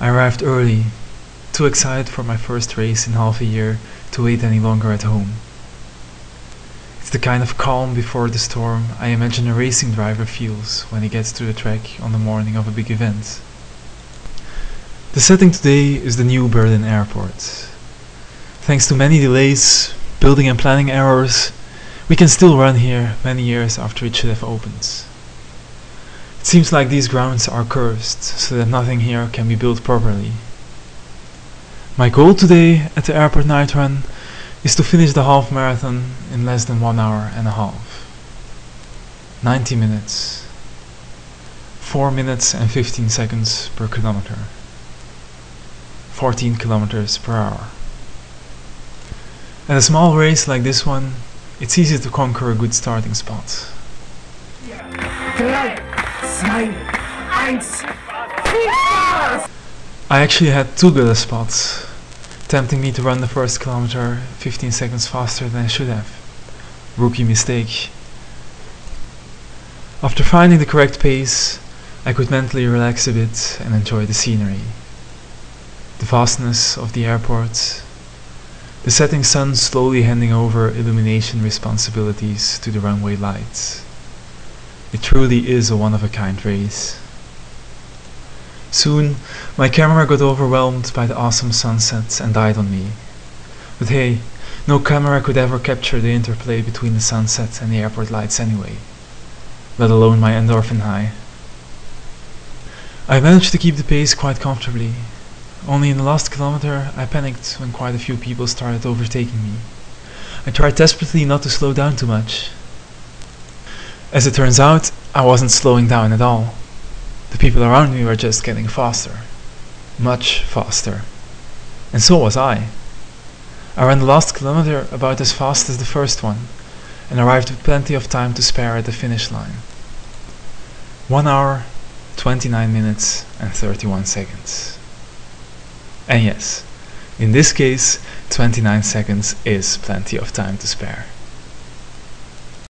I arrived early, too excited for my first race in half a year to wait any longer at home. It's the kind of calm before the storm I imagine a racing driver feels when he gets to the track on the morning of a big event. The setting today is the new Berlin airport. Thanks to many delays, building and planning errors, we can still run here many years after it should have opened. It seems like these grounds are cursed, so that nothing here can be built properly. My goal today at the airport night run is to finish the half marathon in less than one hour and a half. 90 minutes. 4 minutes and 15 seconds per kilometer. 14 kilometers per hour. At a small race like this one, it's easy to conquer a good starting spot. Drei, zwei, eins, I actually had two good spots, tempting me to run the first kilometer 15 seconds faster than I should have. Rookie mistake. After finding the correct pace, I could mentally relax a bit and enjoy the scenery. The vastness of the airport, the setting sun slowly handing over illumination responsibilities to the runway lights. It truly is a one-of-a-kind race. Soon, my camera got overwhelmed by the awesome sunsets and died on me. But hey, no camera could ever capture the interplay between the sunset and the airport lights anyway, let alone my endorphin high. I managed to keep the pace quite comfortably. Only in the last kilometer I panicked when quite a few people started overtaking me. I tried desperately not to slow down too much. As it turns out, I wasn't slowing down at all. The people around me were just getting faster. Much faster. And so was I. I ran the last kilometer about as fast as the first one, and arrived with plenty of time to spare at the finish line. 1 hour, 29 minutes and 31 seconds. And yes, in this case, 29 seconds is plenty of time to spare.